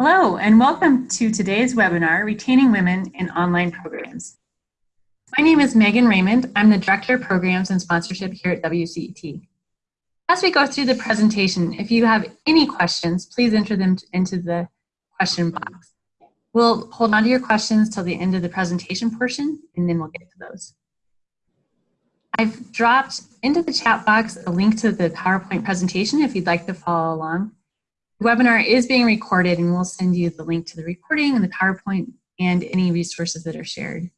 Hello, and welcome to today's webinar, Retaining Women in Online Programs. My name is Megan Raymond. I'm the Director of Programs and Sponsorship here at WCET. As we go through the presentation, if you have any questions, please enter them into the question box. We'll hold on to your questions till the end of the presentation portion, and then we'll get to those. I've dropped into the chat box a link to the PowerPoint presentation if you'd like to follow along. The webinar is being recorded and we'll send you the link to the recording and the PowerPoint and any resources that are shared.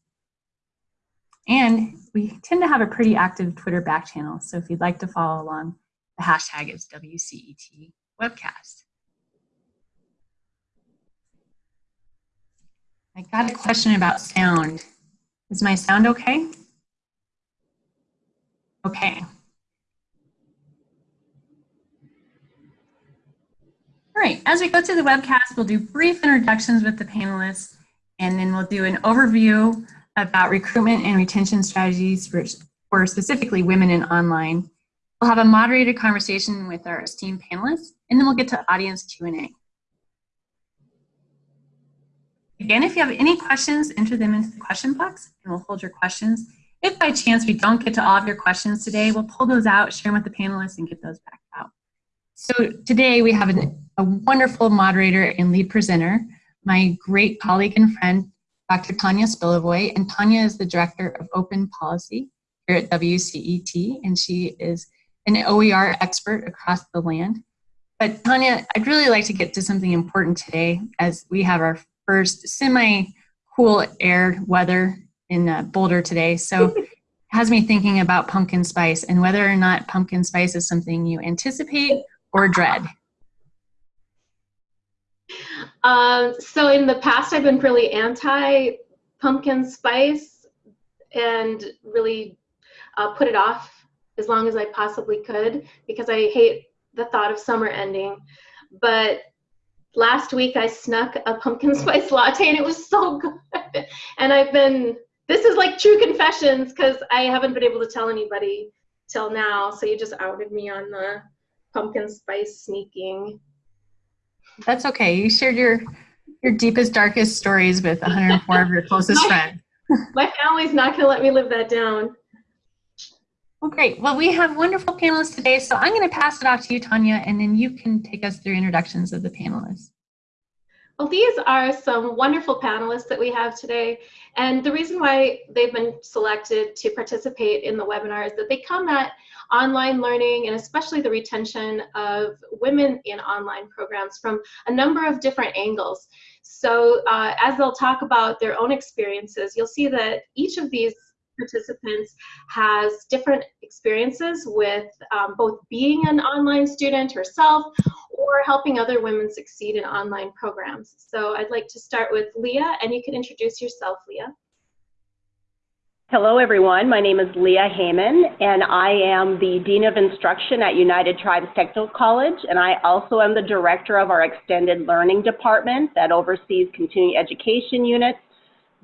And we tend to have a pretty active Twitter back channel, so if you'd like to follow along, the hashtag is WCET webcast. I got a question about sound. Is my sound okay? Okay. All right, as we go through the webcast, we'll do brief introductions with the panelists, and then we'll do an overview about recruitment and retention strategies for, for specifically women in online. We'll have a moderated conversation with our esteemed panelists, and then we'll get to audience Q&A. Again, if you have any questions, enter them into the question box, and we'll hold your questions. If by chance we don't get to all of your questions today, we'll pull those out, share them with the panelists, and get those back out. So today we have an, a wonderful moderator and lead presenter, my great colleague and friend, Dr. Tanya Spilovoy, and Tanya is the Director of Open Policy here at WCET, and she is an OER expert across the land. But Tanya, I'd really like to get to something important today as we have our first semi-cool air weather in uh, Boulder today. So it has me thinking about pumpkin spice and whether or not pumpkin spice is something you anticipate or dread. Um, so in the past, I've been really anti pumpkin spice and really uh, put it off as long as I possibly could because I hate the thought of summer ending. But last week I snuck a pumpkin spice latte and it was so good. And I've been this is like true confessions because I haven't been able to tell anybody till now. So you just outed me on the pumpkin spice sneaking. That's okay. You shared your your deepest, darkest stories with 104 of your closest friends. my family's not going to let me live that down. Well, great. Well, we have wonderful panelists today, so I'm going to pass it off to you, Tanya, and then you can take us through introductions of the panelists. Well, these are some wonderful panelists that we have today. And the reason why they've been selected to participate in the webinar is that they come at online learning and especially the retention of women in online programs from a number of different angles. So uh, as they'll talk about their own experiences, you'll see that each of these participants has different experiences with um, both being an online student herself or helping other women succeed in online programs. So I'd like to start with Leah, and you can introduce yourself, Leah. Hello, everyone. My name is Leah Heyman, and I am the Dean of Instruction at United Tribes Technical College, and I also am the Director of our Extended Learning Department that oversees continuing education units,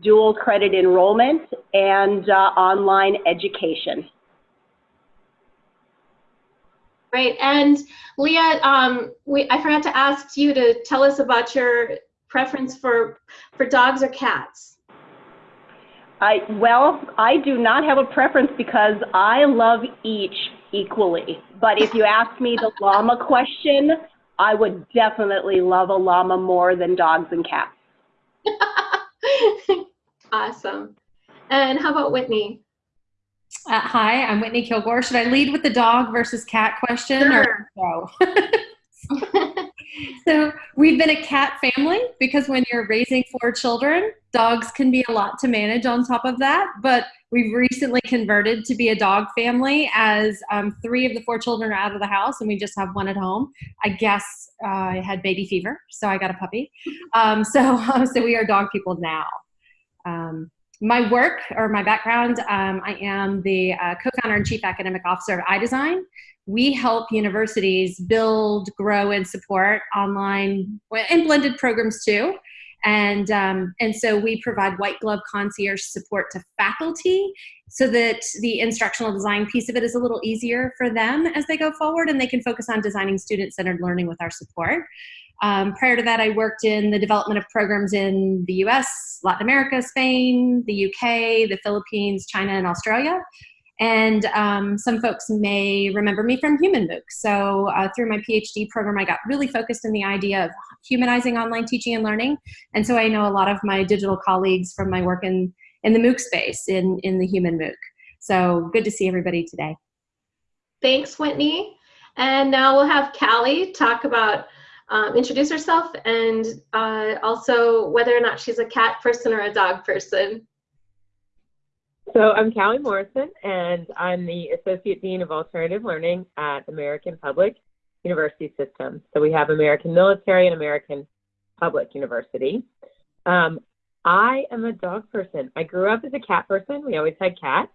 dual credit enrollment, and uh, online education. Right, and Leah, um, we, I forgot to ask you to tell us about your preference for, for dogs or cats. I, well, I do not have a preference because I love each equally. But if you ask me the llama question, I would definitely love a llama more than dogs and cats. awesome. And how about Whitney? Uh, hi, I'm Whitney Kilgore. Should I lead with the dog versus cat question sure. or no? so we've been a cat family because when you're raising four children, dogs can be a lot to manage on top of that. But we've recently converted to be a dog family as um, three of the four children are out of the house and we just have one at home. I guess uh, I had baby fever, so I got a puppy. Um, so, so we are dog people now. Um, my work or my background, um, I am the uh, co-founder and chief academic officer of iDesign. We help universities build, grow, and support online and blended programs too. And, um, and so we provide white glove concierge support to faculty so that the instructional design piece of it is a little easier for them as they go forward and they can focus on designing student-centered learning with our support. Um, prior to that, I worked in the development of programs in the US, Latin America, Spain, the UK, the Philippines, China, and Australia. And um, some folks may remember me from Human MOOC. So uh, through my PhD program, I got really focused in the idea of humanizing online teaching and learning. And so I know a lot of my digital colleagues from my work in, in the MOOC space, in, in the Human MOOC. So good to see everybody today. Thanks, Whitney. And now we'll have Callie talk about um, introduce herself and uh, also whether or not she's a cat person or a dog person. So I'm Callie Morrison, and I'm the Associate Dean of Alternative Learning at American Public University System. So we have American Military and American Public University. Um, I am a dog person. I grew up as a cat person. We always had cats.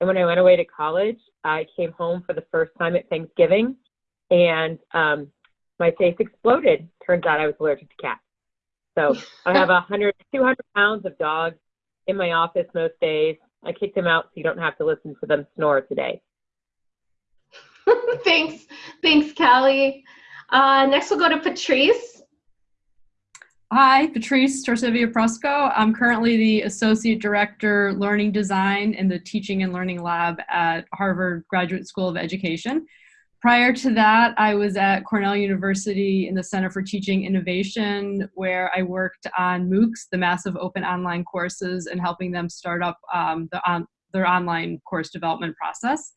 And when I went away to college, I came home for the first time at Thanksgiving, and um, my face exploded. Turns out I was allergic to cats. So I have 100, 200 pounds of dogs in my office most days. I kicked them out so you don't have to listen to them snore today. thanks, thanks, Callie. Uh, next, we'll go to Patrice. Hi, Patrice Torcivia Prusko. I'm currently the Associate Director Learning Design in the Teaching and Learning Lab at Harvard Graduate School of Education. Prior to that, I was at Cornell University in the Center for Teaching Innovation, where I worked on MOOCs, the massive open online courses, and helping them start up um, the on, their online course development process.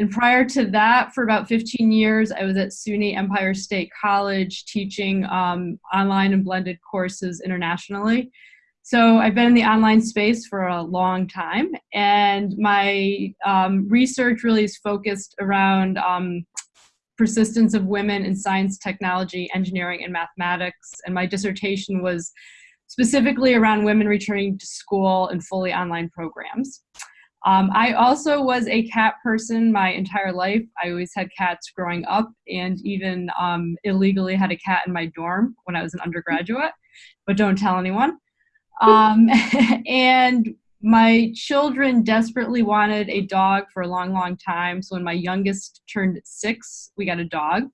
And prior to that, for about 15 years, I was at SUNY Empire State College teaching um, online and blended courses internationally. So I've been in the online space for a long time, and my um, research really is focused around um, persistence of women in science, technology, engineering, and mathematics. And my dissertation was specifically around women returning to school in fully online programs. Um, I also was a cat person my entire life. I always had cats growing up and even um, illegally had a cat in my dorm when I was an undergraduate, but don't tell anyone. Um, and my children desperately wanted a dog for a long, long time. So when my youngest turned six, we got a dog,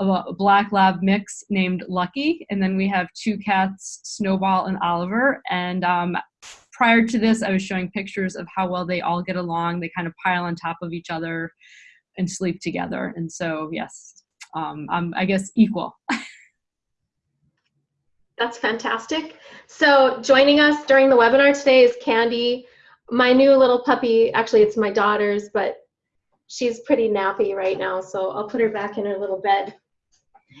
a black lab mix named Lucky. And then we have two cats, Snowball and Oliver. And um, prior to this, I was showing pictures of how well they all get along. They kind of pile on top of each other and sleep together. And so, yes, um, I'm, I guess, equal. That's fantastic. So joining us during the webinar today is Candy, my new little puppy. Actually, it's my daughter's, but she's pretty nappy right now, so I'll put her back in her little bed.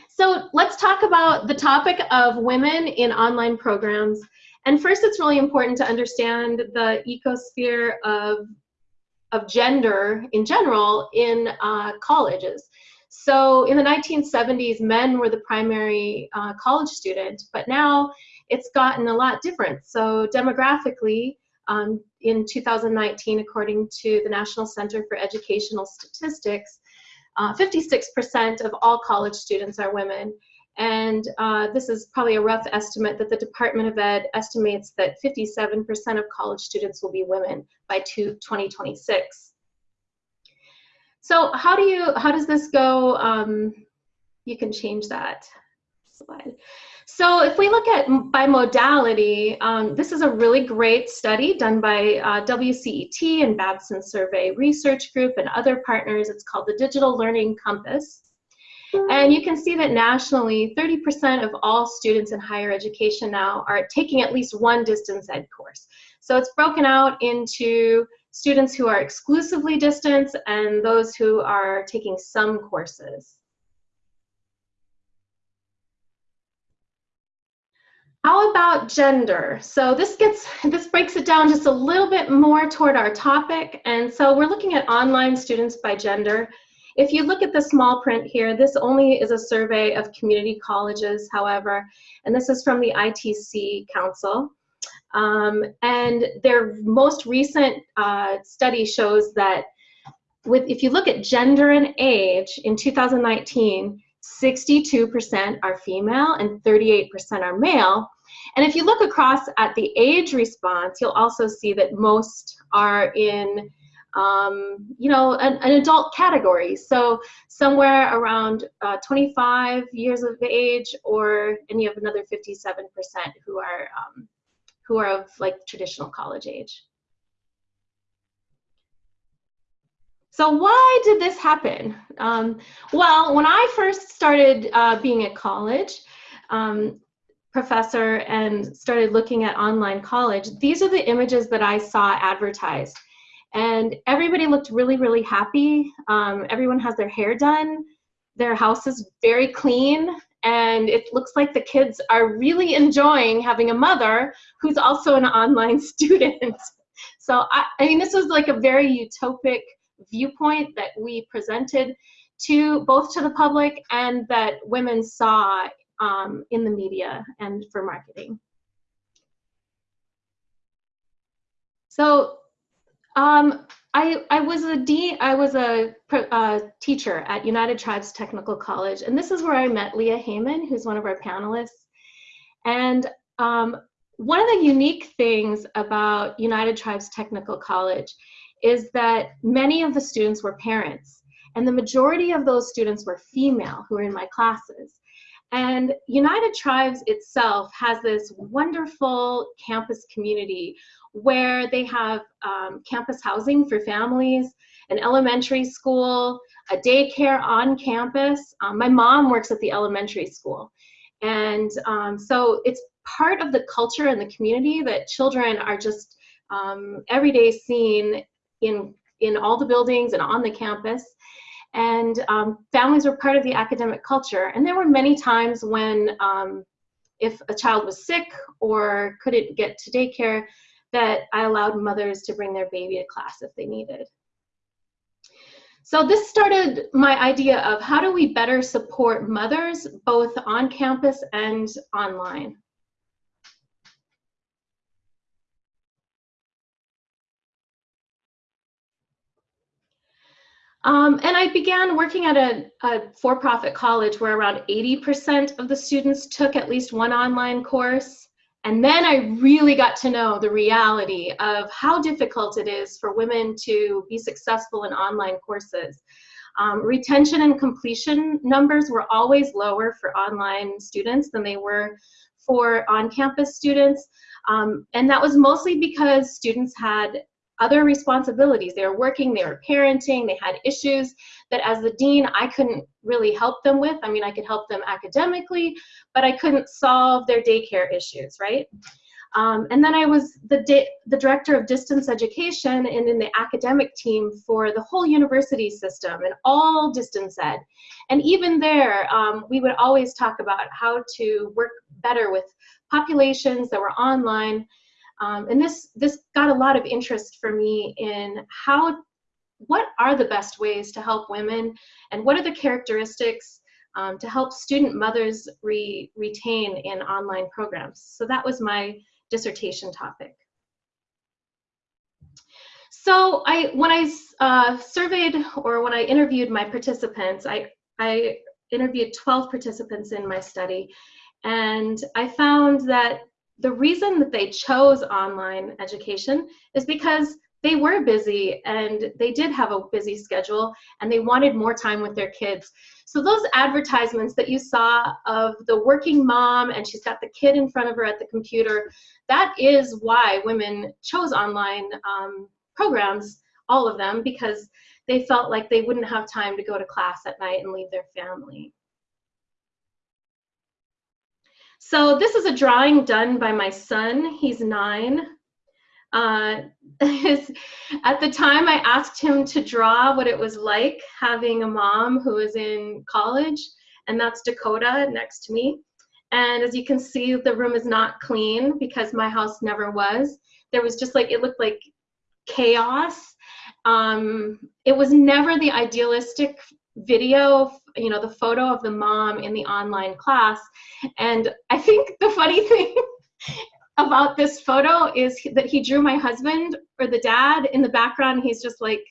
So let's talk about the topic of women in online programs. And first, it's really important to understand the ecosphere of, of gender in general in uh, colleges. So in the 1970s, men were the primary uh, college student, but now it's gotten a lot different. So demographically, um, in 2019, according to the National Center for Educational Statistics, 56% uh, of all college students are women. And uh, this is probably a rough estimate that the Department of Ed estimates that 57% of college students will be women by 2026. So how do you, how does this go? Um, you can change that slide. So if we look at by modality, um, this is a really great study done by uh, WCET and Babson Survey Research Group and other partners. It's called the Digital Learning Compass. And you can see that nationally, 30% of all students in higher education now are taking at least one distance ed course. So it's broken out into students who are exclusively distance and those who are taking some courses. How about gender? So this gets this breaks it down just a little bit more toward our topic. And so we're looking at online students by gender. If you look at the small print here, this only is a survey of community colleges, however, and this is from the ITC Council. Um, and their most recent uh, study shows that with, if you look at gender and age in 2019, 62% are female and 38% are male. And if you look across at the age response, you'll also see that most are in um, you know, an, an, adult category. So somewhere around uh, 25 years of age, or and you have another 57% who are um, who are of like traditional college age. So why did this happen? Um, well, when I first started uh, being at college, um, professor and started looking at online college, these are the images that I saw advertised. And everybody looked really, really happy. Um, everyone has their hair done. Their house is very clean. And it looks like the kids are really enjoying having a mother who's also an online student. so, I, I mean, this was like a very utopic viewpoint that we presented to both to the public and that women saw um, in the media and for marketing. So um, I, I was a I was a uh, teacher at United Tribes Technical College, and this is where I met Leah Heyman, who's one of our panelists. And um, one of the unique things about United Tribes Technical College is that many of the students were parents, and the majority of those students were female who were in my classes. And United Tribes itself has this wonderful campus community where they have um, campus housing for families, an elementary school, a daycare on campus. Um, my mom works at the elementary school. And um, so it's part of the culture and the community that children are just um, every day seen in, in all the buildings and on the campus. And um, families were part of the academic culture. And there were many times when um, if a child was sick or couldn't get to daycare, that I allowed mothers to bring their baby to class if they needed. So this started my idea of how do we better support mothers both on campus and online. Um, and I began working at a, a for-profit college where around 80% of the students took at least one online course. And then I really got to know the reality of how difficult it is for women to be successful in online courses. Um, retention and completion numbers were always lower for online students than they were for on-campus students. Um, and that was mostly because students had other responsibilities. They were working, they were parenting, they had issues that as the dean I couldn't really help them with. I mean, I could help them academically, but I couldn't solve their daycare issues, right? Um, and then I was the, the director of distance education and in the academic team for the whole university system and all distance ed. And even there, um, we would always talk about how to work better with populations that were online um, and this, this got a lot of interest for me in how, what are the best ways to help women and what are the characteristics um, to help student mothers re retain in online programs. So that was my dissertation topic. So I, when I uh, surveyed or when I interviewed my participants, I, I interviewed 12 participants in my study, and I found that the reason that they chose online education is because they were busy and they did have a busy schedule and they wanted more time with their kids. So those advertisements that you saw of the working mom and she's got the kid in front of her at the computer, that is why women chose online um, programs, all of them, because they felt like they wouldn't have time to go to class at night and leave their family. So this is a drawing done by my son. He's nine. Uh, his, at the time, I asked him to draw what it was like having a mom who was in college, and that's Dakota next to me. And as you can see, the room is not clean because my house never was. There was just like, it looked like chaos. Um, it was never the idealistic video, you know, the photo of the mom in the online class. And I think the funny thing about this photo is that he drew my husband or the dad in the background. He's just like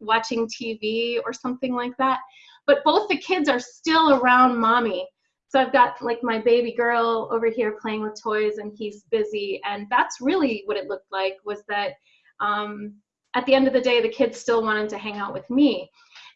watching TV or something like that. But both the kids are still around mommy. So I've got like my baby girl over here playing with toys and he's busy. And that's really what it looked like was that um, at the end of the day, the kids still wanted to hang out with me.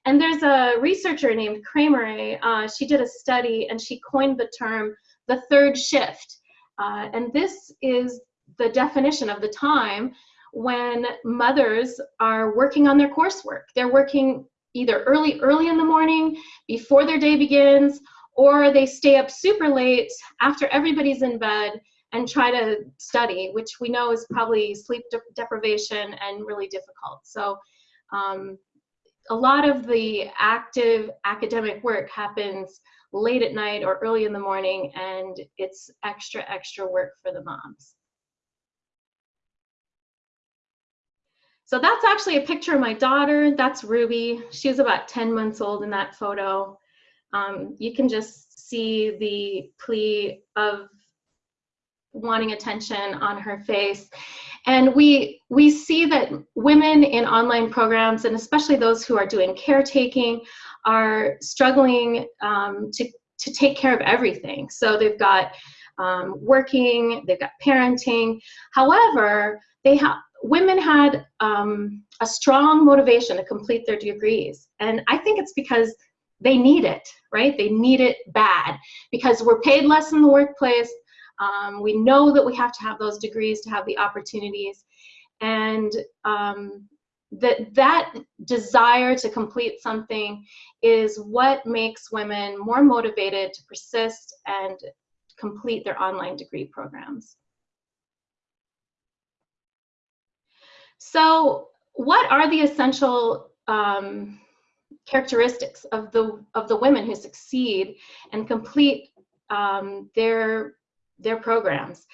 And there's a researcher named Kramer. Uh, she did a study and she coined the term the third shift. Uh, and this is the definition of the time when mothers are working on their coursework. They're working either early, early in the morning before their day begins, or they stay up super late after everybody's in bed and try to study, which we know is probably sleep de deprivation and really difficult. So um, a lot of the active academic work happens late at night or early in the morning, and it's extra, extra work for the moms. So that's actually a picture of my daughter. That's Ruby. She was about 10 months old in that photo. Um, you can just see the plea of wanting attention on her face. And we, we see that women in online programs, and especially those who are doing caretaking, are struggling um, to, to take care of everything. So they've got um, working, they've got parenting. However, they have women had um, a strong motivation to complete their degrees. And I think it's because they need it, right? They need it bad because we're paid less in the workplace. Um, we know that we have to have those degrees to have the opportunities. And um, that, that desire to complete something is what makes women more motivated to persist and complete their online degree programs. So what are the essential um, characteristics of the, of the women who succeed and complete um, their their programs.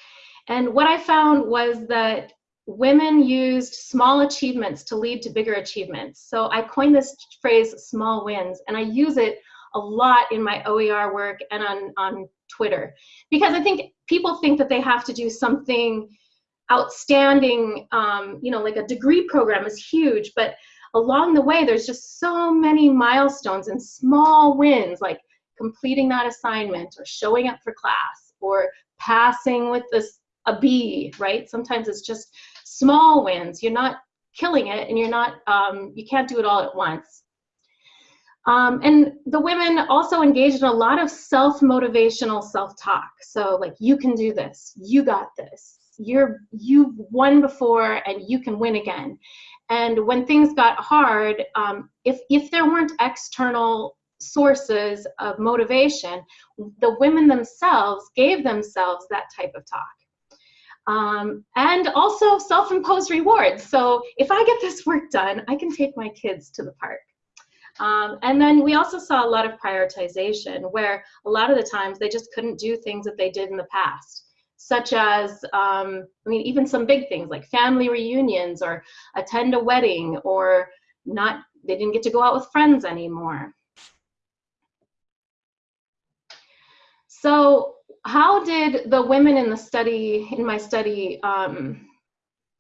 And what I found was that women used small achievements to lead to bigger achievements. So I coined this phrase small wins, and I use it a lot in my OER work and on, on Twitter. Because I think people think that they have to do something outstanding, um, you know, like a degree program is huge, but along the way, there's just so many milestones and small wins, like completing that assignment or showing up for class or passing with this a B, right? Sometimes it's just small wins. You're not killing it and you're not, um, you can't do it all at once. Um, and the women also engaged in a lot of self-motivational self-talk. So like, you can do this, you got this, you're, you've won before and you can win again. And when things got hard, um, if, if there weren't external sources of motivation, the women themselves gave themselves that type of talk. Um, and also self-imposed rewards. So if I get this work done, I can take my kids to the park. Um, and then we also saw a lot of prioritization where a lot of the times they just couldn't do things that they did in the past, such as, um, I mean, even some big things like family reunions or attend a wedding or not, they didn't get to go out with friends anymore. So how did the women in the study, in my study, um,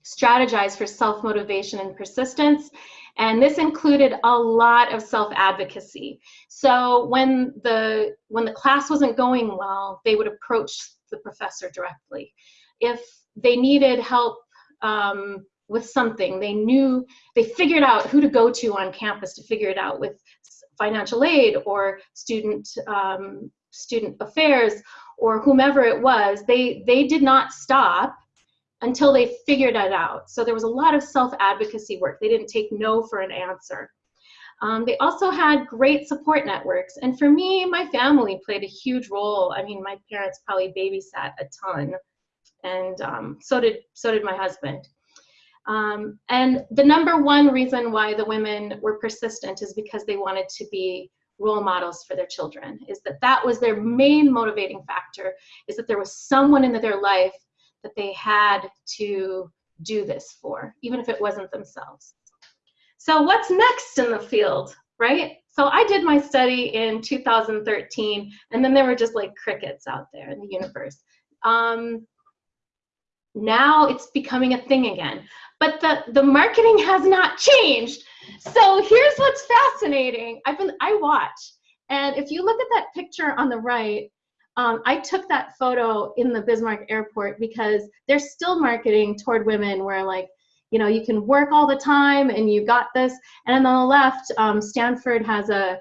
strategize for self-motivation and persistence? And this included a lot of self-advocacy. So when the, when the class wasn't going well, they would approach the professor directly. If they needed help um, with something, they knew, they figured out who to go to on campus to figure it out with financial aid or student um, student affairs or whomever it was, they, they did not stop until they figured it out. So there was a lot of self-advocacy work. They didn't take no for an answer. Um, they also had great support networks. And for me, my family played a huge role. I mean, my parents probably babysat a ton. And um, so, did, so did my husband. Um, and the number one reason why the women were persistent is because they wanted to be role models for their children is that that was their main motivating factor is that there was someone in their life that they had to do this for even if it wasn't themselves. So what's next in the field right? So i did my study in 2013 and then there were just like crickets out there in the universe. Um, now it's becoming a thing again but the the marketing has not changed so here's what's fascinating. I've been, I watch, and if you look at that picture on the right, Um, I took that photo in the Bismarck airport because they're still marketing toward women where like, you know, you can work all the time and you got this. And on the left, um, Stanford has a,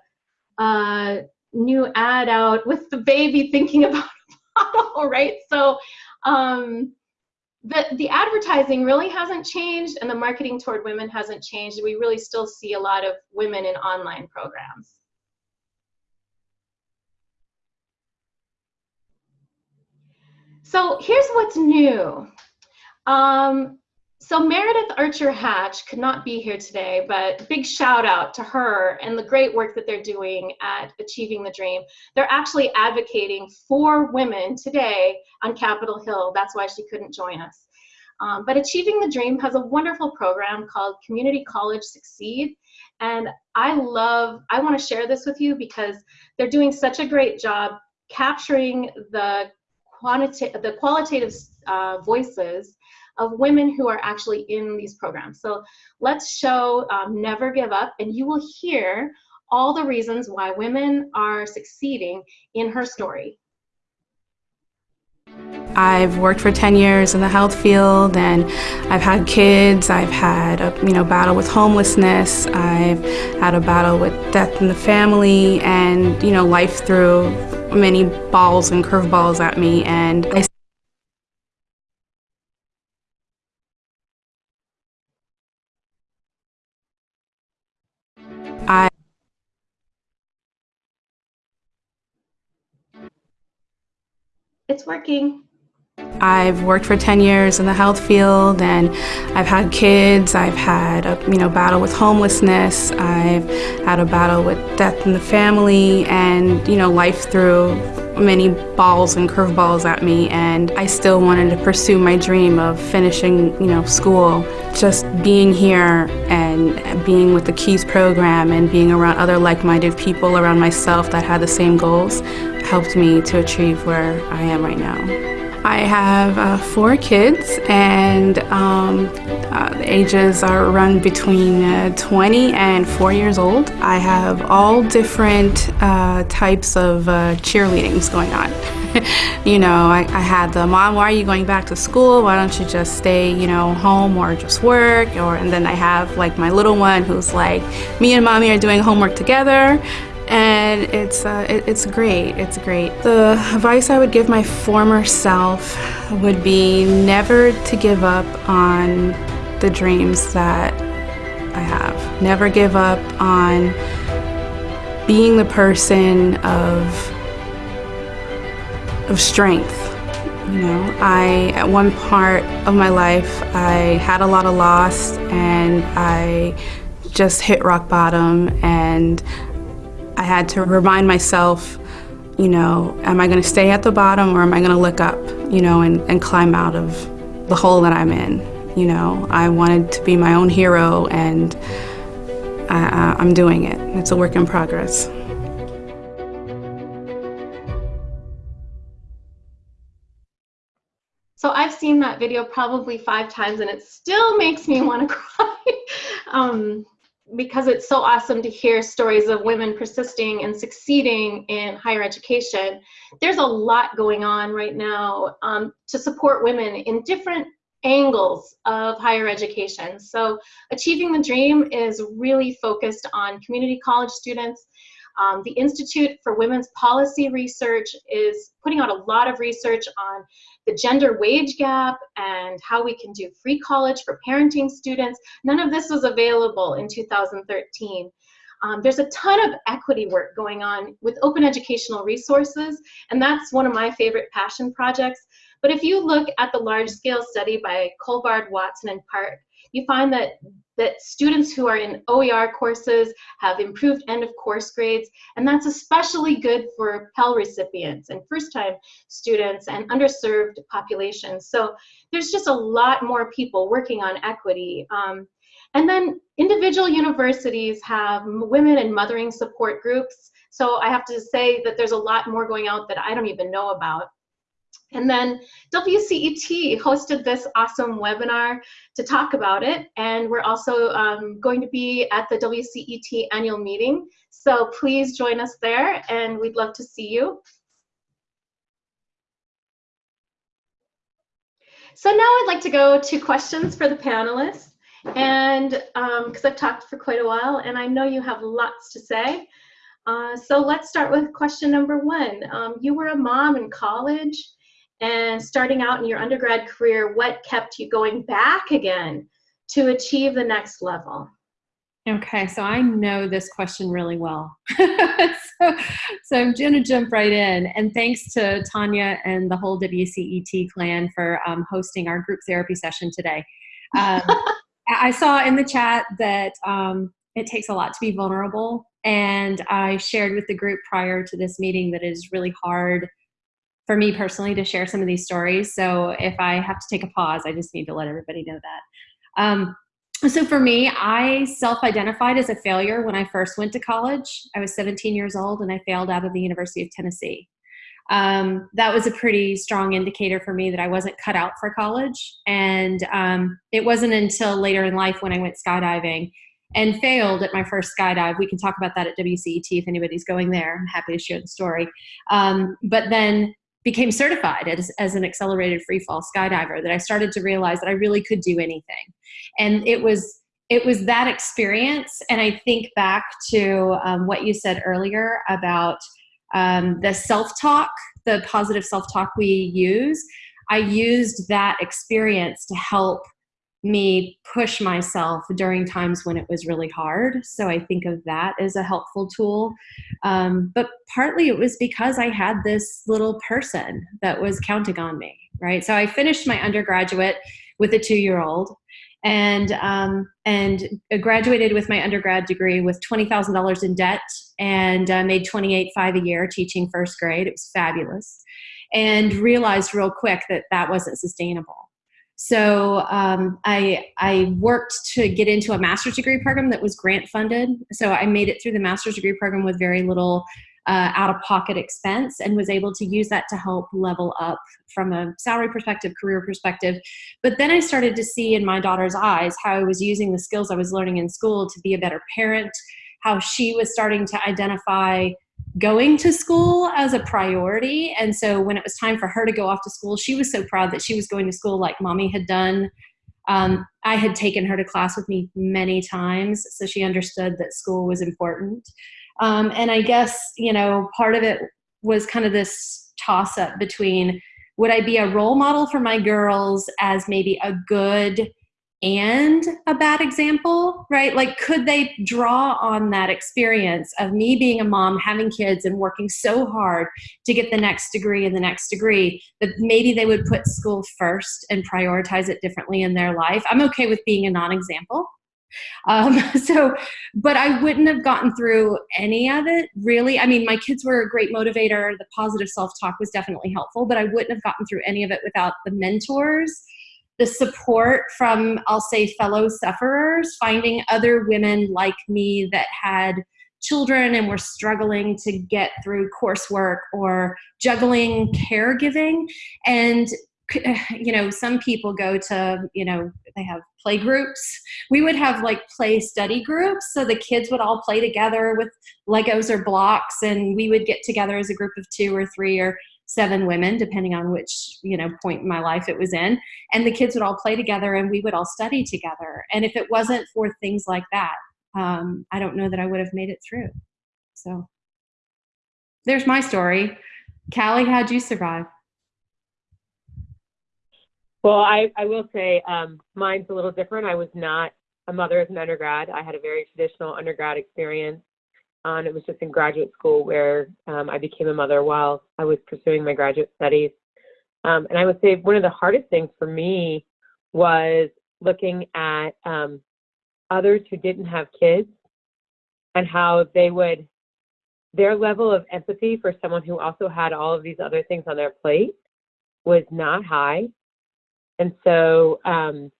a new ad out with the baby thinking about a bottle, right? So um, the, the advertising really hasn't changed and the marketing toward women hasn't changed. We really still see a lot of women in online programs. So here's what's new. Um, so Meredith Archer Hatch could not be here today, but big shout out to her and the great work that they're doing at Achieving the Dream. They're actually advocating for women today on Capitol Hill. That's why she couldn't join us. Um, but Achieving the Dream has a wonderful program called Community College Succeed. And I love, I want to share this with you because they're doing such a great job capturing the, quantitative, the qualitative uh, voices of women who are actually in these programs. So let's show um, Never Give Up, and you will hear all the reasons why women are succeeding in her story. I've worked for 10 years in the health field and I've had kids, I've had a you know, battle with homelessness, I've had a battle with death in the family and you know, life threw many balls and curveballs at me and I It's working. I've worked for 10 years in the health field and I've had kids, I've had a you know, battle with homelessness, I've had a battle with death in the family and you know, life threw many balls and curveballs at me and I still wanted to pursue my dream of finishing you know, school. Just being here and being with the KEYS program and being around other like-minded people around myself that had the same goals helped me to achieve where I am right now. I have uh, four kids and um, uh, the ages are run between uh, 20 and 4 years old. I have all different uh, types of uh, cheerleadings going on. you know, I, I, had the mom, why are you going back to school? Why don't you just stay, you know, home or just work? Or and then I have like my little one who's like, me and mommy are doing homework together and it's uh, it, it's great. It's great. The advice I would give my former self would be never to give up on the dreams that I have. Never give up on being the person of of strength. You know, I at one part of my life I had a lot of loss and I just hit rock bottom and I had to remind myself, you know, am I going to stay at the bottom or am I going to look up, you know, and, and climb out of the hole that I'm in? You know, I wanted to be my own hero and I, I'm doing it. It's a work in progress. So I've seen that video probably five times and it still makes me want to cry. um, because it's so awesome to hear stories of women persisting and succeeding in higher education, there's a lot going on right now um, to support women in different angles of higher education. So Achieving the Dream is really focused on community college students. Um, the Institute for Women's Policy Research is putting out a lot of research on the gender wage gap and how we can do free college for parenting students. None of this was available in 2013. Um, there's a ton of equity work going on with open educational resources, and that's one of my favorite passion projects. But if you look at the large scale study by Colvard, Watson, and Park, you find that that students who are in OER courses have improved end of course grades, and that's especially good for Pell recipients and first time students and underserved populations. So there's just a lot more people working on equity. Um, and then individual universities have women and mothering support groups. So I have to say that there's a lot more going out that I don't even know about. And then WCET hosted this awesome webinar to talk about it, and we're also um, going to be at the WCET annual meeting. So please join us there, and we'd love to see you. So now I'd like to go to questions for the panelists, and because um, I've talked for quite a while, and I know you have lots to say. Uh, so let's start with question number one. Um, you were a mom in college and starting out in your undergrad career, what kept you going back again to achieve the next level? Okay, so I know this question really well. so, so I'm going to jump right in. And thanks to Tanya and the whole WCET clan for um, hosting our group therapy session today. Um, I saw in the chat that um, it takes a lot to be vulnerable. And I shared with the group prior to this meeting that it is really hard for me personally to share some of these stories. So if I have to take a pause, I just need to let everybody know that. Um, so for me, I self-identified as a failure when I first went to college. I was 17 years old and I failed out of the University of Tennessee. Um, that was a pretty strong indicator for me that I wasn't cut out for college. And um, it wasn't until later in life when I went skydiving and failed at my first skydive. We can talk about that at WCET if anybody's going there. I'm happy to share the story. Um, but then became certified as, as an accelerated free fall skydiver that I started to realize that I really could do anything. And it was it was that experience and I think back to um, what you said earlier about um, the self-talk, the positive self-talk we use. I used that experience to help me push myself during times when it was really hard. So I think of that as a helpful tool. Um, but partly it was because I had this little person that was counting on me, right? So I finished my undergraduate with a two year old and um, and graduated with my undergrad degree with twenty thousand dollars in debt and uh, made twenty eight five a year teaching first grade. It was fabulous, and realized real quick that that wasn't sustainable. So um, I, I worked to get into a master's degree program that was grant funded. So I made it through the master's degree program with very little uh, out of pocket expense and was able to use that to help level up from a salary perspective, career perspective. But then I started to see in my daughter's eyes how I was using the skills I was learning in school to be a better parent, how she was starting to identify going to school as a priority. And so when it was time for her to go off to school, she was so proud that she was going to school like mommy had done. Um, I had taken her to class with me many times, so she understood that school was important. Um, and I guess, you know, part of it was kind of this toss up between would I be a role model for my girls as maybe a good and a bad example, right? Like, could they draw on that experience of me being a mom, having kids, and working so hard to get the next degree and the next degree that maybe they would put school first and prioritize it differently in their life? I'm okay with being a non example. Um, so, but I wouldn't have gotten through any of it really. I mean, my kids were a great motivator. The positive self talk was definitely helpful, but I wouldn't have gotten through any of it without the mentors the support from, I'll say, fellow sufferers, finding other women like me that had children and were struggling to get through coursework or juggling caregiving. And, you know, some people go to, you know, they have play groups. We would have like play study groups. So the kids would all play together with Legos or blocks, and we would get together as a group of two or three or seven women, depending on which you know point in my life it was in, and the kids would all play together and we would all study together. And if it wasn't for things like that, um, I don't know that I would have made it through. So there's my story. Callie, how'd you survive? Well, I, I will say um, mine's a little different. I was not a mother as an undergrad. I had a very traditional undergrad experience. Um, it was just in graduate school where um, I became a mother while I was pursuing my graduate studies. Um, and I would say one of the hardest things for me was looking at um, others who didn't have kids and how they would, their level of empathy for someone who also had all of these other things on their plate was not high. And so um,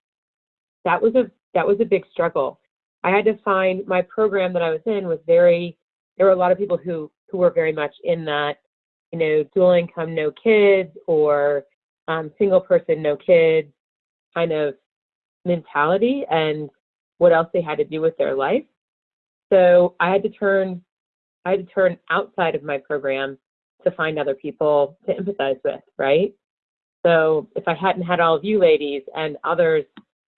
that was a that was a big struggle. I had to find my program that I was in was very, there were a lot of people who, who were very much in that, you know, dual income, no kids, or um, single person, no kids kind of mentality and what else they had to do with their life. So I had to turn, I had to turn outside of my program to find other people to empathize with, right? So if I hadn't had all of you ladies and others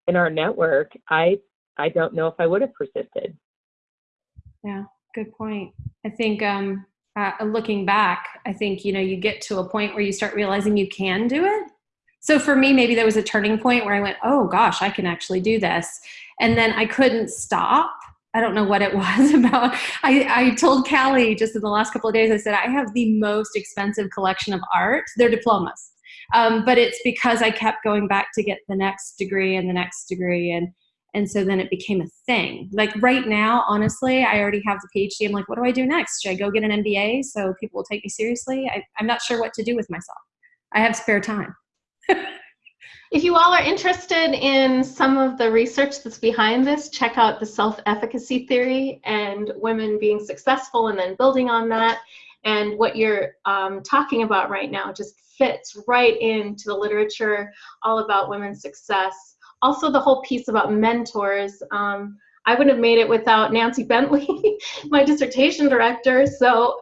in our network, I I don't know if I would have persisted. Yeah, good point. I think um, uh, looking back, I think you know you get to a point where you start realizing you can do it. So for me, maybe there was a turning point where I went, "Oh gosh, I can actually do this," and then I couldn't stop. I don't know what it was about. I, I told Callie just in the last couple of days, I said, I have the most expensive collection of art. They're diplomas. Um, but it's because I kept going back to get the next degree and the next degree. And and so then it became a thing. Like right now, honestly, I already have the PhD. I'm like, what do I do next? Should I go get an MBA so people will take me seriously? I, I'm not sure what to do with myself. I have spare time. if you all are interested in some of the research that's behind this, check out the self-efficacy theory and women being successful and then building on that. And what you're um, talking about right now just fits right into the literature all about women's success also the whole piece about mentors. Um, I wouldn't have made it without Nancy Bentley, my dissertation director. So,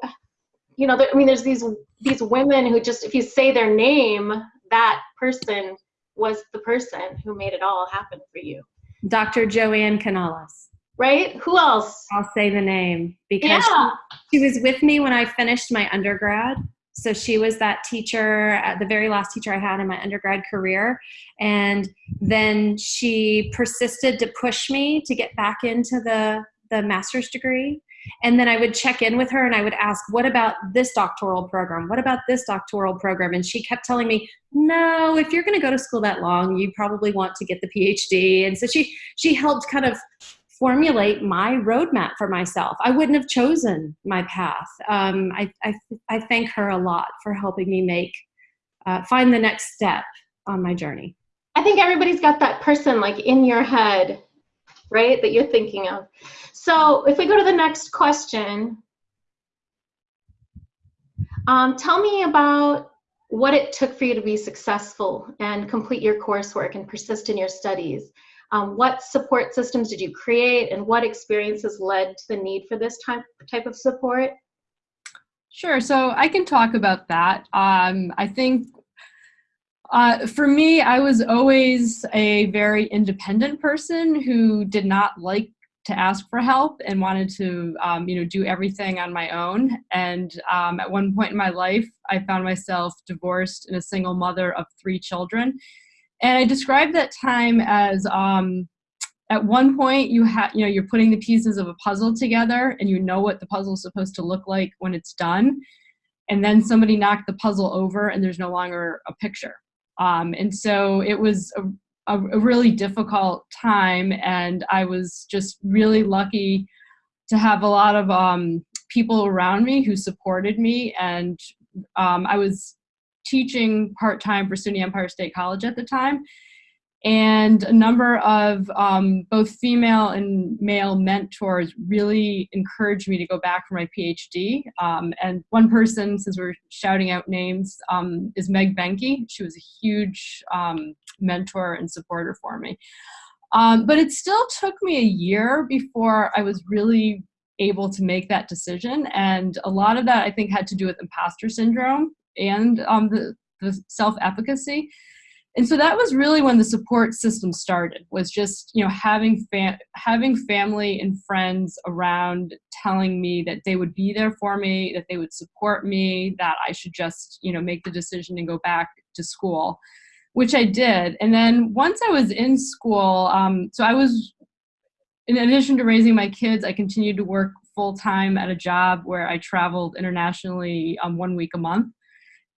you know, there, I mean, there's these these women who just, if you say their name, that person was the person who made it all happen for you. Dr. Joanne Canales. Right? Who else? I'll say the name because yeah. she, she was with me when I finished my undergrad. So she was that teacher, uh, the very last teacher I had in my undergrad career. And then she persisted to push me to get back into the, the master's degree. And then I would check in with her and I would ask, what about this doctoral program? What about this doctoral program? And she kept telling me, no, if you're going to go to school that long, you probably want to get the PhD. And so she, she helped kind of formulate my roadmap for myself. I wouldn't have chosen my path. Um, I, I, I, thank her a lot for helping me make, uh, find the next step on my journey. I think everybody's got that person like in your head, right, that you're thinking of. So if we go to the next question, um, tell me about what it took for you to be successful and complete your coursework and persist in your studies. Um, what support systems did you create and what experiences led to the need for this type, type of support? Sure, so I can talk about that. Um, I think uh, for me, I was always a very independent person who did not like to ask for help and wanted to, um, you know, do everything on my own. And um, at one point in my life, I found myself divorced and a single mother of three children. And I described that time as um, at one point you have you know you're putting the pieces of a puzzle together and you know what the puzzle is supposed to look like when it's done. And then somebody knocked the puzzle over and there's no longer a picture. Um, and so it was a, a, really difficult time and i was just really lucky to have a lot of um, people around me who supported me and um, i was teaching part-time for SUNY Empire State College at the time. And a number of um, both female and male mentors really encouraged me to go back for my PhD. Um, and one person, since we're shouting out names, um, is Meg Benke. She was a huge um, mentor and supporter for me. Um, but it still took me a year before I was really able to make that decision. And a lot of that I think had to do with imposter syndrome and um, the, the self-efficacy. And so that was really when the support system started, was just, you know, having, having family and friends around telling me that they would be there for me, that they would support me, that I should just, you know, make the decision and go back to school, which I did. And then once I was in school, um, so I was, in addition to raising my kids, I continued to work full time at a job where I traveled internationally um, one week a month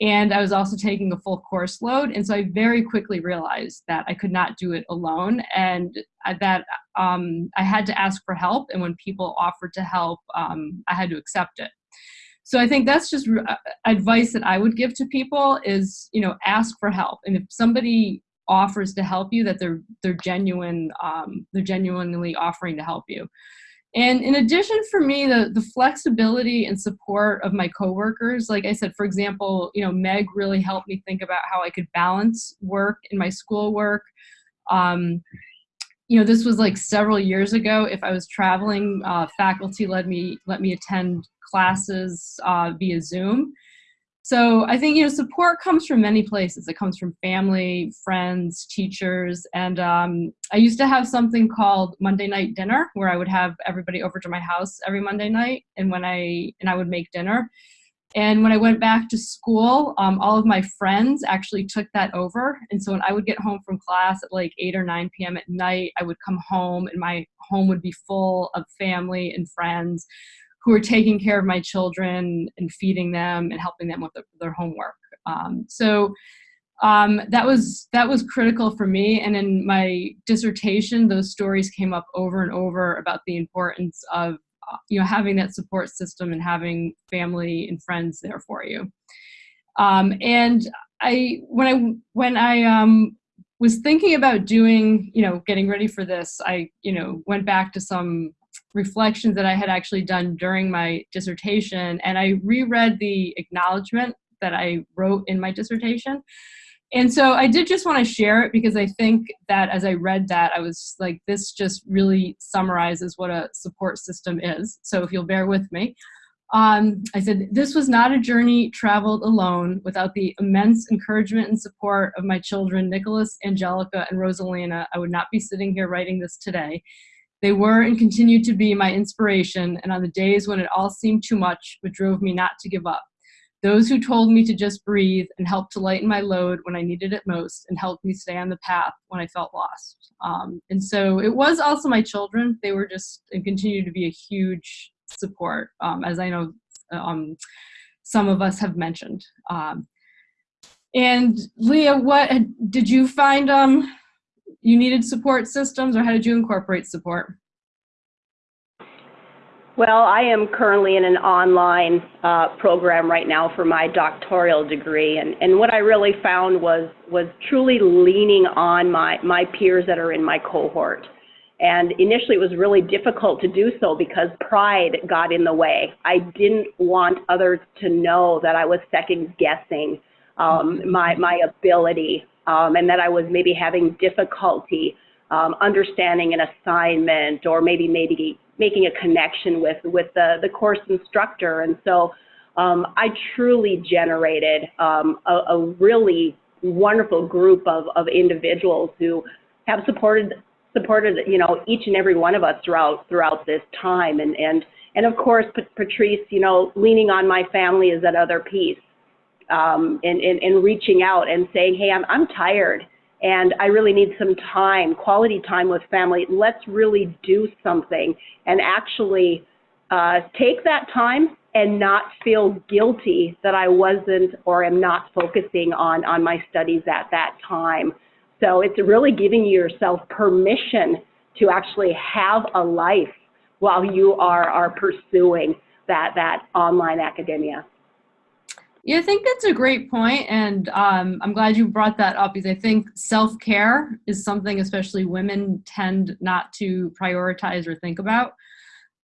and I was also taking a full course load. And so I very quickly realized that I could not do it alone and that um, I had to ask for help. And when people offered to help, um, I had to accept it. So I think that's just uh, advice that I would give to people is, you know, ask for help. And if somebody offers to help you, that they're, they're genuine, um, they're genuinely offering to help you. And in addition for me, the, the flexibility and support of my coworkers, like I said, for example, you know, Meg really helped me think about how I could balance work and my schoolwork. Um, you know, this was like several years ago. If I was traveling, uh, faculty let me let me attend classes uh, via Zoom. So I think you know support comes from many places. It comes from family, friends, teachers, and um, I used to have something called Monday night dinner, where I would have everybody over to my house every Monday night, and when I and I would make dinner. And when I went back to school, um, all of my friends actually took that over. And so when I would get home from class at like 8 or 9 p.m. at night, I would come home and my home would be full of family and friends who were taking care of my children and feeding them and helping them with the, their homework. Um, so um, that was that was critical for me. And in my dissertation, those stories came up over and over about the importance of uh, you know having that support system and having family and friends there for you. Um, and I when I when I um, was thinking about doing you know getting ready for this, I you know went back to some reflections that I had actually done during my dissertation, and I reread the acknowledgement that I wrote in my dissertation. And so I did just want to share it because I think that as I read that, I was like, this just really summarizes what a support system is. So if you'll bear with me. Um, I said, this was not a journey traveled alone without the immense encouragement and support of my children, Nicholas, Angelica, and Rosalina. I would not be sitting here writing this today. They were and continue to be my inspiration, and on the days when it all seemed too much, it drove me not to give up. Those who told me to just breathe and helped to lighten my load when I needed it most and helped me stay on the path when I felt lost. Um, and so it was also my children. They were just and continue to be a huge support, um, as I know um, some of us have mentioned. Um, and Leah, what did you find um, you needed support systems or how did you incorporate support? Well, I am currently in an online uh, program right now for my doctoral degree, and, and what I really found was was truly leaning on my my peers that are in my cohort. And initially, it was really difficult to do so because pride got in the way. I didn't want others to know that I was second guessing um, my my ability, um, and that I was maybe having difficulty um, understanding an assignment, or maybe maybe making a connection with with the the course instructor. And so um, I truly generated um, a, a, really wonderful group of, of individuals who have supported supported you know each and every one of us throughout throughout this time and and and of course Patrice you know leaning on my family is that other piece um, and, reaching out and saying hey I'm, I'm tired and I really need some time, quality time with family. Let's really do something and actually uh, take that time and not feel guilty that I wasn't or am not focusing on, on my studies at that time. So it's really giving yourself permission to actually have a life while you are, are pursuing that, that online academia. Yeah, I think that's a great point, and um, I'm glad you brought that up because I think self care is something especially women tend not to prioritize or think about,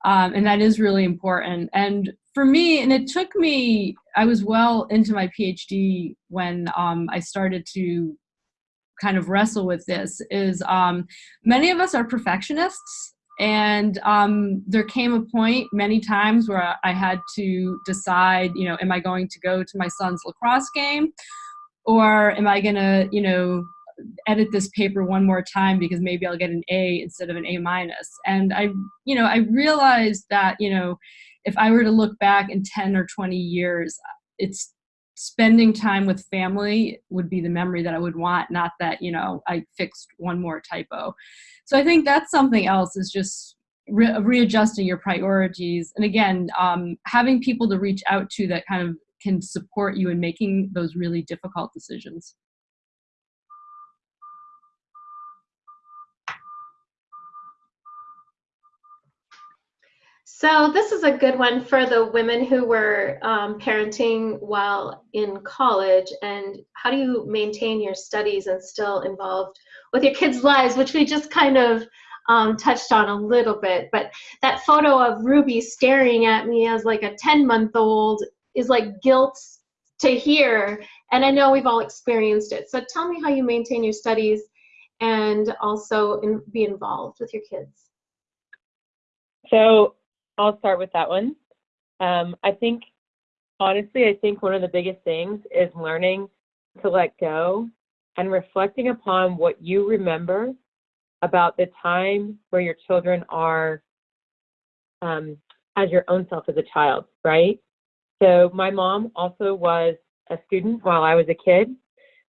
um, and that is really important. And for me, and it took me, I was well into my PhD when um, I started to kind of wrestle with this. Is um, many of us are perfectionists, and um, there came a point many times where I had to decide, you know, am I going to go to my son's lacrosse game or am I going to, you know, edit this paper one more time because maybe I'll get an A instead of an A minus. And I, you know, I realized that, you know, if I were to look back in 10 or 20 years, it's spending time with family would be the memory that I would want, not that, you know, I fixed one more typo. So I think that's something else is just re readjusting your priorities. And again, um, having people to reach out to that kind of can support you in making those really difficult decisions. So this is a good one for the women who were um, parenting while in college and how do you maintain your studies and still involved with your kids' lives, which we just kind of um, touched on a little bit. But that photo of Ruby staring at me as like a 10 month old is like guilt to hear. And I know we've all experienced it. So tell me how you maintain your studies and also in, be involved with your kids. So I'll start with that one. Um, I think honestly, I think one of the biggest things is learning to let go and reflecting upon what you remember about the time where your children are um, as your own self as a child, right? So my mom also was a student while I was a kid.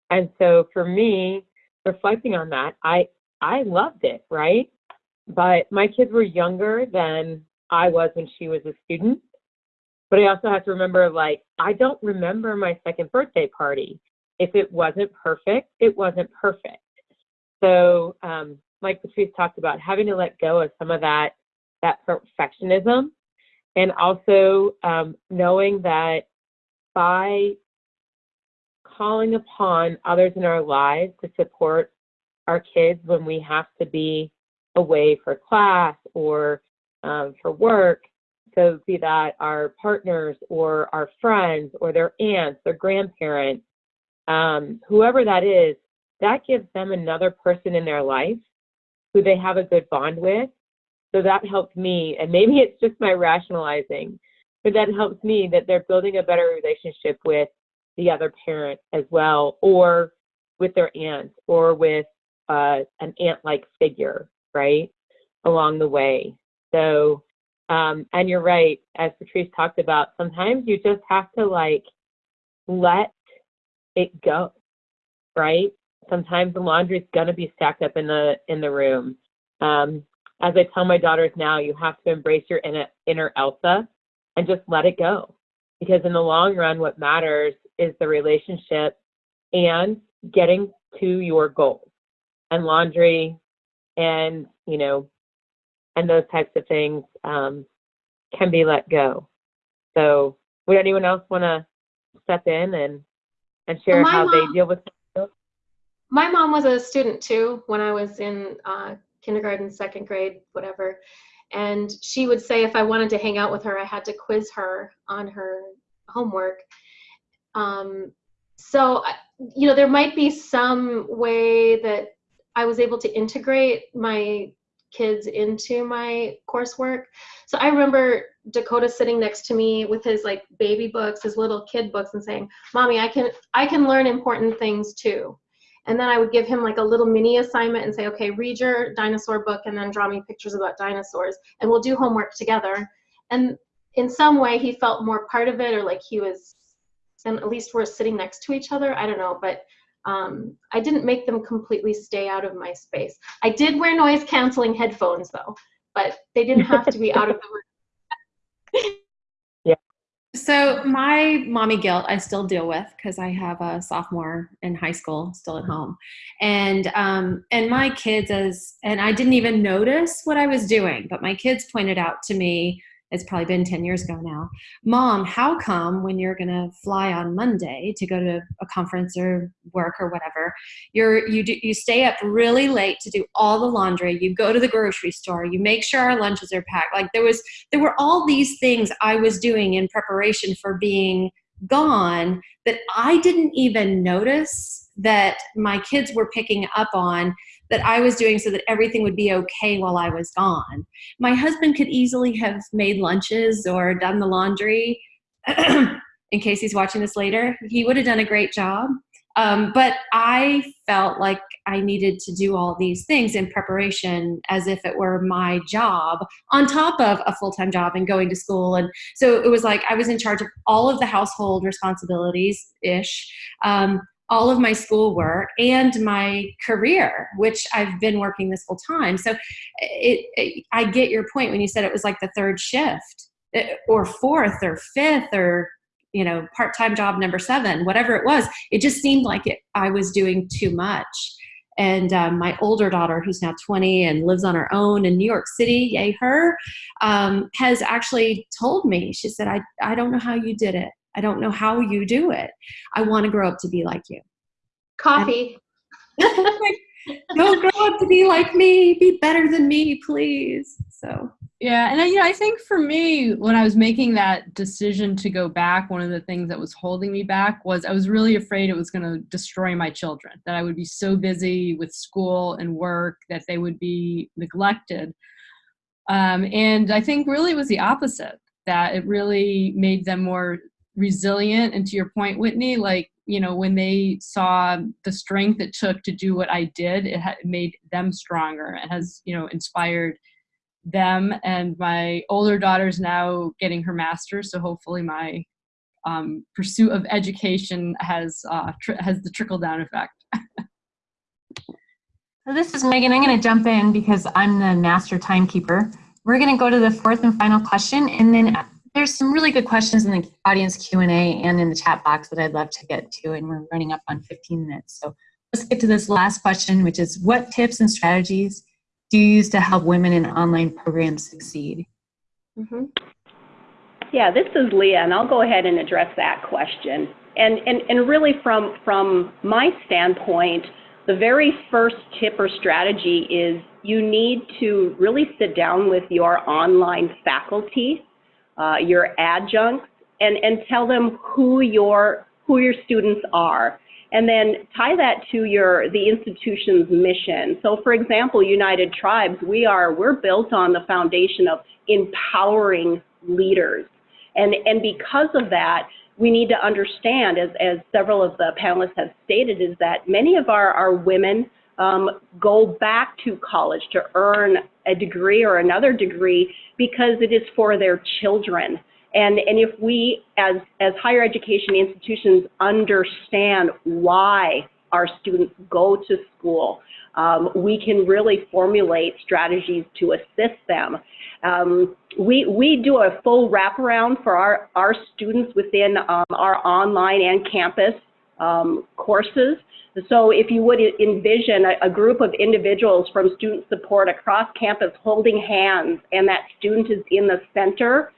And so for me, reflecting on that, I I loved it, right? But my kids were younger than I was when she was a student. But I also have to remember like I don't remember my second birthday party. If it wasn't perfect, it wasn't perfect. So um, like Patrice talked about, having to let go of some of that that perfectionism and also um, knowing that by calling upon others in our lives to support our kids when we have to be away for class or um, for work, so be that our partners or our friends or their aunts or grandparents, um, whoever that is, that gives them another person in their life who they have a good bond with so that helped me, and maybe it's just my rationalizing, but that helps me that they're building a better relationship with the other parent as well, or with their aunt, or with uh, an aunt-like figure, right, along the way. So, um, and you're right, as Patrice talked about, sometimes you just have to like let it go, right? Sometimes the laundry's gonna be stacked up in the in the room. Um, as I tell my daughters now, you have to embrace your inner, inner Elsa and just let it go. Because in the long run, what matters is the relationship and getting to your goals and laundry and, you know, and those types of things um, can be let go. So would anyone else want to step in and, and share my how mom- they deal with My mom was a student too when I was in uh, kindergarten, second grade, whatever. And she would say if I wanted to hang out with her, I had to quiz her on her homework. Um, so, you know, there might be some way that I was able to integrate my kids into my coursework. So I remember Dakota sitting next to me with his like baby books, his little kid books and saying, "Mommy, I can I can learn important things too." And then I would give him like a little mini assignment and say, okay, read your dinosaur book and then draw me pictures about dinosaurs and we'll do homework together. And in some way he felt more part of it or like he was, and at least we're sitting next to each other. I don't know, but um, I didn't make them completely stay out of my space. I did wear noise canceling headphones though, but they didn't have to be out of the room. yeah. So my mommy guilt I still deal with because I have a sophomore in high school still at home, and um, and my kids as and I didn't even notice what I was doing, but my kids pointed out to me. It's probably been ten years ago now. Mom, how come when you're gonna fly on Monday to go to a conference or work or whatever, you're you do you stay up really late to do all the laundry. You go to the grocery store. You make sure our lunches are packed. Like there was there were all these things I was doing in preparation for being gone that I didn't even notice that my kids were picking up on that I was doing so that everything would be okay while I was gone. My husband could easily have made lunches or done the laundry. in case he's watching this later, he would have done a great job. Um, but I felt like I needed to do all these things in preparation as if it were my job on top of a full time job and going to school. And so it was like I was in charge of all of the household responsibilities ish, um, all of my schoolwork, and my career, which I've been working this whole time. So it, it, I get your point when you said it was like the third shift eh, or fourth or fifth or you know part-time job number seven whatever it was. It just seemed like it, i was doing too much. And um, my older daughter who's now 20 and lives on her own in new york city yay her um, has actually told me she said I, I don't know how you did it i don't know how you do it i want to grow up to be like you Coffee. don't grow up to be like me be better than me please so Yeah, and I, you know, I think for me, when I was making that decision to go back, one of the things that was holding me back was I was really afraid it was going to destroy my children. That I would be so busy with school and work that they would be neglected. Um, and I think really it was the opposite. That it really made them more resilient. And to your point, Whitney, like, you know, when they saw the strength it took to do what I did, it, made them stronger. It has, you know, inspired them. And my older daughter's now getting her master's, so hopefully my um, pursuit of education has uh, has the trickle down effect. So this is Megan. I'm going to jump in because I'm the master timekeeper. We're going to go to the fourth and final question, and then there's some really good questions in the audience Q&A and in the chat box that I'd love to get to, and we're running up on 15 minutes. So let's get to this last question, which is what tips and strategies do you use to help women in online programs succeed? Mm-hmm. Yeah, this is Leah, and I'll go ahead and address that question. And, and, and really from, from my standpoint, the very first tip or strategy is you need to really sit down with your online faculty, uh, your adjuncts, and, and tell them who your, who your students are. And then tie that to your, the institution's mission. So for example, United Tribes, we are, we're built on the foundation of empowering leaders. And, and because of that, we need to understand, as, as several of the panelists have stated, is that many of our, our women um, go back to college to earn a degree or another degree because it is for their children. And, and if we, as, as higher education institutions, understand why our students go to school, um, we can really formulate strategies to assist them. Um, we, we do a full wraparound for our, our students within um, our online and campus um, courses. So if you would envision a, a, group of individuals from student support across campus holding hands and that student is in the center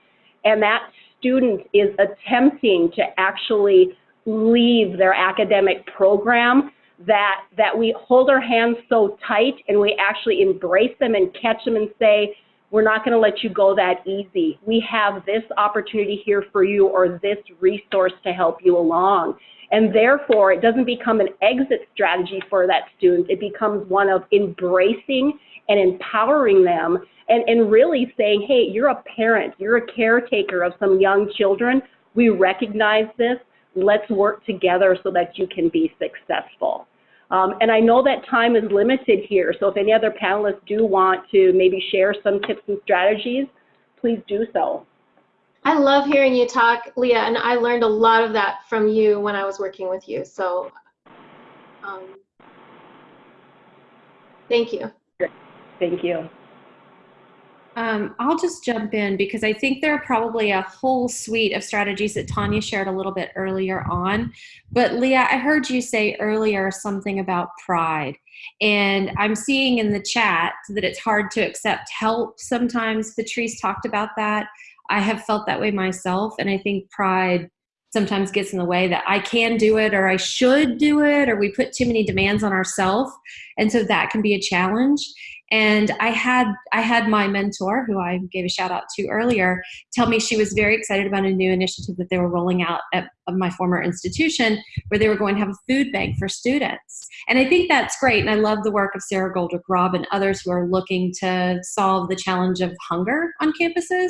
and that student is attempting to actually leave their academic program, that, that we hold our hands so tight and we actually embrace them and catch them and say, we're not going to let you go that easy. We have this opportunity here for you or this resource to help you along. And therefore, it doesn't become an exit strategy for that student. It becomes one of embracing and empowering them and, and really saying, hey, you're a parent, you're a caretaker of some young children. We recognize this. Let's work together so that you can be successful. Um, and I know that time is limited here, so if any other panelists do want to maybe share some tips and strategies, please do so. I love hearing you talk, Leah, and I learned a lot of that from you when I was working with you. So um, thank you. Thank you. Um, I'll just jump in because I think there are probably a whole suite of strategies that Tanya shared a little bit earlier on. But Leah, I heard you say earlier something about pride. And I'm seeing in the chat that it's hard to accept help sometimes. Patrice talked about that. I have felt that way myself. And I think pride sometimes gets in the way that I can do it or I should do it or we put too many demands on ourselves. And so that can be a challenge. And I had I had my mentor, who I gave a shout out to earlier, tell me she was very excited about a new initiative that they were rolling out at my former institution, where they were going to have a food bank for students. And I think that's great, and I love the work of Sara Goldrick-Rab and others who are looking to solve the challenge of hunger on campuses.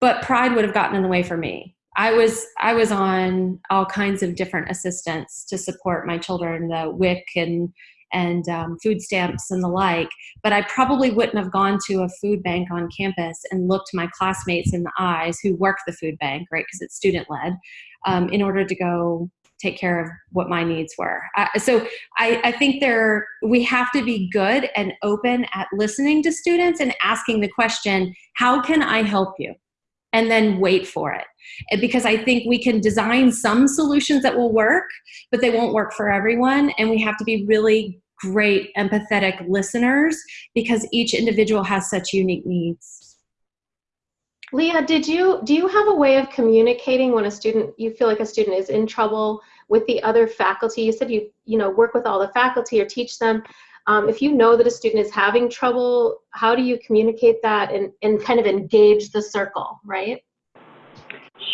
But pride would have gotten in the way for me. I was I was on all kinds of different assistance to support my children, the WIC and and um, food stamps and the like. But I probably wouldn't have gone to a food bank on campus and looked my classmates in the eyes who work the food bank, right? Because it's student led, um, in order to go take care of what my needs were. So I, I think there we have to be good and open at listening to students and asking the question, how can I help you? And then wait for it. Because I think we can design some solutions that will work, but they won't work for everyone. And we have to be really great, empathetic listeners because each individual has such unique needs. Leah, did you do you have a way of communicating when a student you feel like a student is in trouble with the other faculty? You said you you know work with all the faculty or teach them. Um, if you know that a student is having trouble, how do you communicate that and, and kind of engage the circle, right?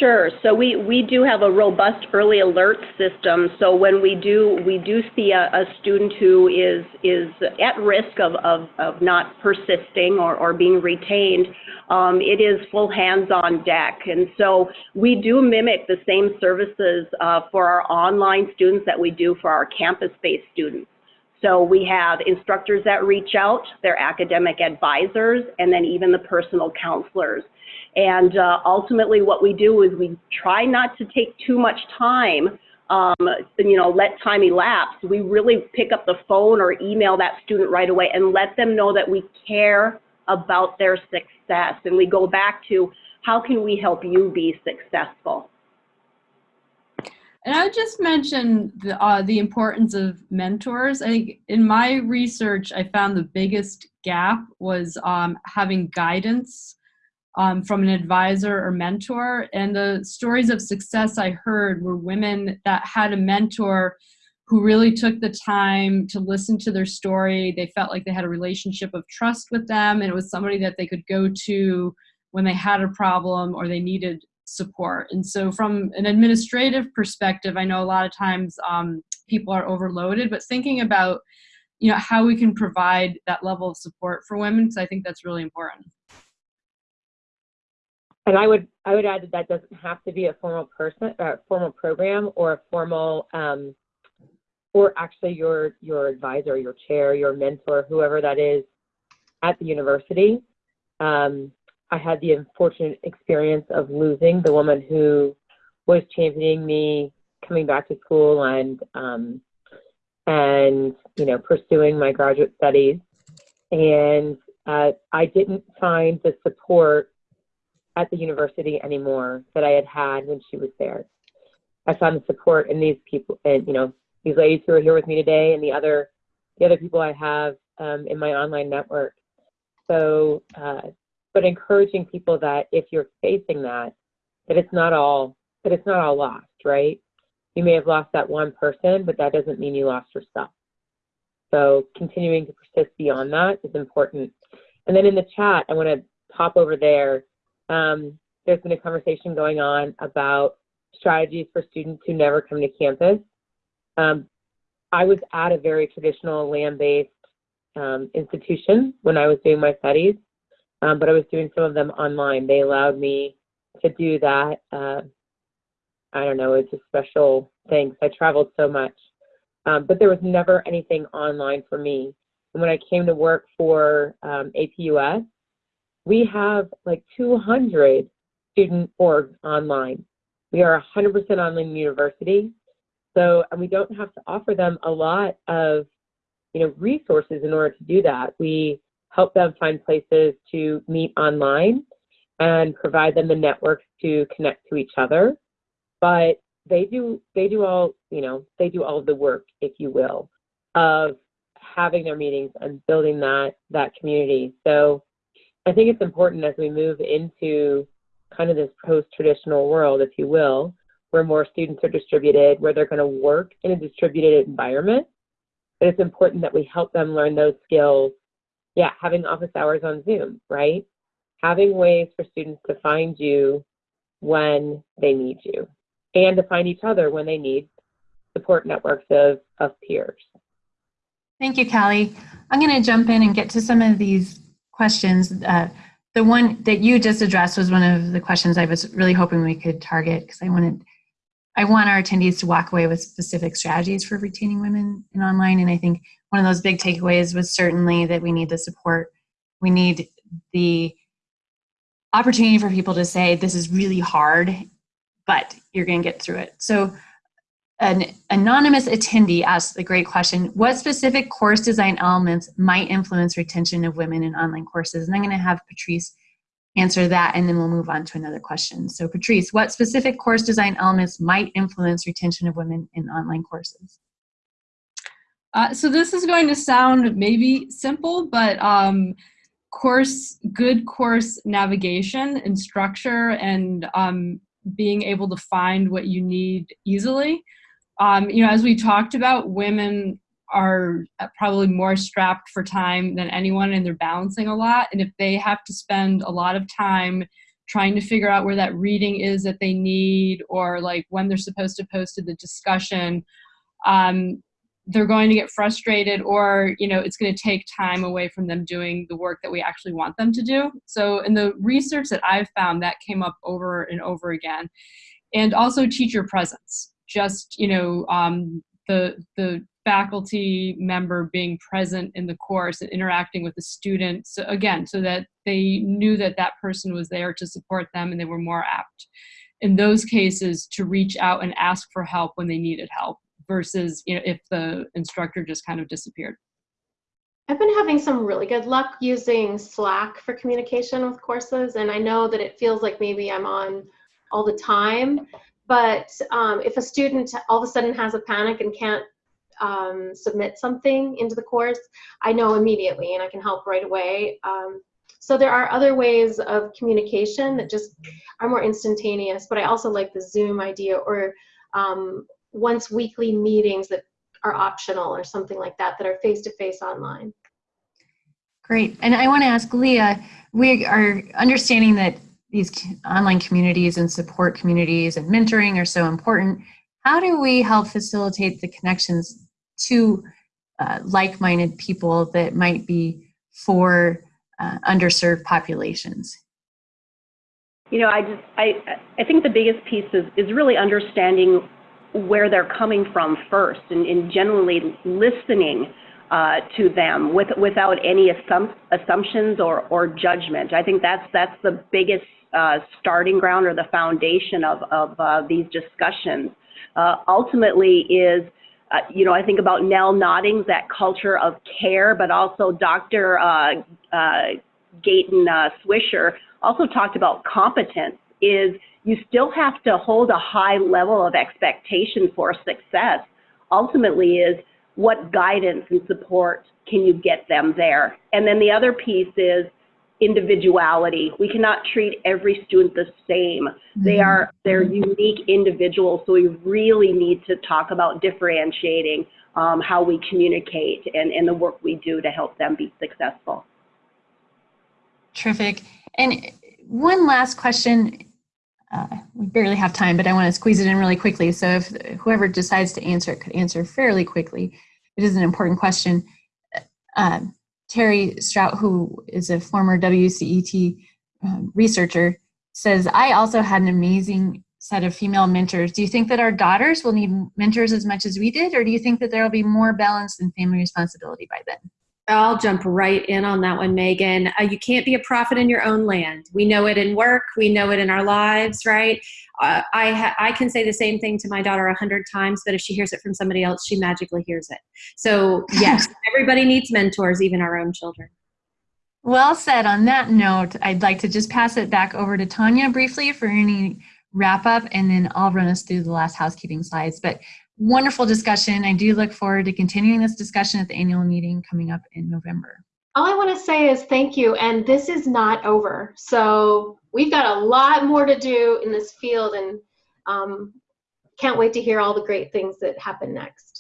Sure. So we, we do have a robust early alert system. So when we do we do see a, a student who is is at risk of, of, of not persisting or, or being retained, um, it is full hands on deck. And so we do mimic the same services uh, for our online students that we do for our campus-based students. So we have instructors that reach out, their academic advisors, and then even the personal counselors. And uh, ultimately what we do is we try not to take too much time, um, you know, let time elapse. We really pick up the phone or email that student right away and let them know that we care about their success. And we go back to how can we help you be successful? And I would just mention the, uh, the importance of mentors. I think in my research, I found the biggest gap was um, having guidance um, from an advisor or mentor. And the stories of success I heard were women that had a mentor who really took the time to listen to their story. They felt like they had a relationship of trust with them, and it was somebody that they could go to when they had a problem or they needed support. And so, from an administrative perspective, I know a lot of times um, people are overloaded, but thinking about you know how we can provide that level of support for women because I think that's really important. And I would I would add that that doesn't have to be a formal person, uh, formal program, or a formal, um, or actually your your advisor, your chair, your mentor, whoever that is, at the university. Um, I had the unfortunate experience of losing the woman who was championing me coming back to school and um, and you know pursuing my graduate studies, and uh, I didn't find the support at the university anymore that I had had when she was there. I found the support in these people and you know these ladies who are here with me today and the other the other people I have um, in my online network. So, uh, but encouraging people that if you're facing that, that it's not all that it's not all lost, right? You may have lost that one person, but that doesn't mean you lost yourself. So continuing to persist beyond that is important. And then in the chat, I want to pop over there um, there's been a conversation going on about strategies for students who never come to campus. Um, I was at a very traditional land-based um, institution when I was doing my studies, um, but I was doing some of them online. They allowed me to do that. Uh, I don't know, it's a special thing. I traveled so much. Um, but there was never anything online for me. And when I came to work for um, APUS, we have like 200 student orgs online. We are 100% online university. So, and we don't have to offer them a lot of, you know, resources in order to do that. We help them find places to meet online and provide them the networks to connect to each other. But they do, they do all, you know, they do all of the work, if you will, of having their meetings and building that, that community. So I think it's important as we move into kind of this post-traditional world, if you will, where more students are distributed, where they're going to work in a distributed environment. But it's important that we help them learn those skills. Yeah, having office hours on Zoom, right? Having ways for students to find you when they need you and to find each other when they need support networks of, of peers. Thank you, Callie. I'm going to jump in and get to some of these questions. Uh, the one that you just addressed was one of the questions I was really hoping we could target because I wanted, I want our attendees to walk away with specific strategies for retaining women in online. And I think one of those big takeaways was certainly that we need the support. We need the opportunity for people to say, this is really hard, but you're going to get through it. So an anonymous attendee asked the great question, what specific course design elements might influence retention of women in online courses? And I'm gonna have Patrice answer that and then we'll move on to another question. So Patrice, what specific course design elements might influence retention of women in online courses? Uh, so this is going to sound maybe simple, but um, course, good course navigation and structure and um, being able to find what you need easily um, you know, as we talked about, women are probably more strapped for time than anyone and they're balancing a lot. And if they have to spend a lot of time trying to figure out where that reading is that they need or like when they're supposed to post to the discussion um, they're going to get frustrated or you know it's going to take time away from them doing the work that we actually want them to do so in the research that i've found that came up over and over again and also teacher presence just you know um, the the faculty member being present in the course and interacting with the students so again so that they knew that that person was there to support them and they were more apt in those cases to reach out and ask for help when they needed help versus you know if the instructor just kind of disappeared I've been having some really good luck using Slack for communication with courses, and I know that it feels like maybe I'm on all the time. But um, if a student all of a sudden has a panic and can't um, submit something into the course, I know immediately and I can help right away. Um, so there are other ways of communication that just are more instantaneous, but I also like the Zoom idea or um, once weekly meetings that are optional or something like that that are face to face online. Great. And I want to ask Leah, we are understanding that these online communities and support communities and mentoring are so important. How do we help facilitate the connections to uh, like-minded people that might be for uh, underserved populations? You know, I just I I think the biggest piece is is really understanding where they're coming from first and, and generally listening uh, to them with, without any assum assumptions or, or judgment. I think that's, that's the biggest uh, starting ground or the foundation of, of uh, these discussions. Uh, ultimately is, uh, you know, I think about Nell Noddings, that culture of care, but also Dr. Uh, Gayton Swisher also talked about competence is you still have to hold a high level of expectation for success. Ultimately is what guidance and support can you get them there? And then the other piece is individuality. We cannot treat every student the same. They Mm-hmm. are they're unique individuals, so we really need to talk about differentiating um, how we communicate and, and the work we do to help them be successful. Terrific. And one last question. Uh, we barely have time, but I want to squeeze it in really quickly. So if whoever decides to answer it could answer fairly quickly. It is an important question. Um, Terri Straut, who is a former WCET um, researcher, says, I also had an amazing set of female mentors. Do you think that our daughters will need mentors as much as we did, or do you think that there will be more balance in family responsibility by then? I'll jump right in on that one, Megan. Uh, you can't be a prophet in your own land. We know it in work. We know it in our lives, right? Uh, I I can say the same thing to my daughter a hundred times, but if she hears it from somebody else, she magically hears it. So yes, everybody needs mentors, even our own children. Well said. On that note, I'd like to just pass it back over to Tanya briefly for any wrap up, and then I'll run us through the last housekeeping slides. But wonderful discussion. I do look forward to continuing this discussion at the annual meeting coming up in November. All I want to say is thank you, and this is not over. So we've got a lot more to do in this field, and um, can't wait to hear all the great things that happen next.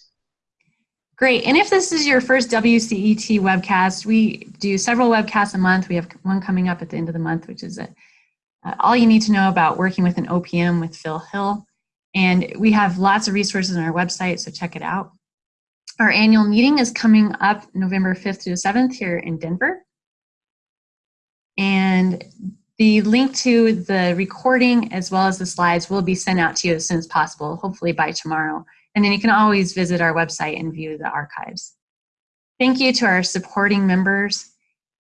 Great. And if this is your first WCET webcast, we do several webcasts a month. We have one coming up at the end of the month, which is a, uh, all you need to know about working with an OPM with Phil Hill. And we have lots of resources on our website, so check it out. Our annual meeting is coming up November 5th through the 7th here in Denver. And the link to the recording as well as the slides will be sent out to you as soon as possible, hopefully by tomorrow. And then you can always visit our website and view the archives. Thank you to our supporting members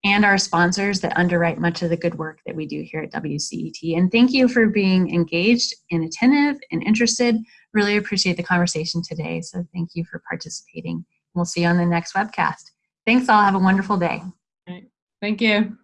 and our sponsors that underwrite much of the good work that we do here at WCET. And thank you for being engaged and attentive and interested. Really appreciate the conversation today. So thank you for participating. We'll see you on the next webcast. Thanks all. Have a wonderful day. Thank you.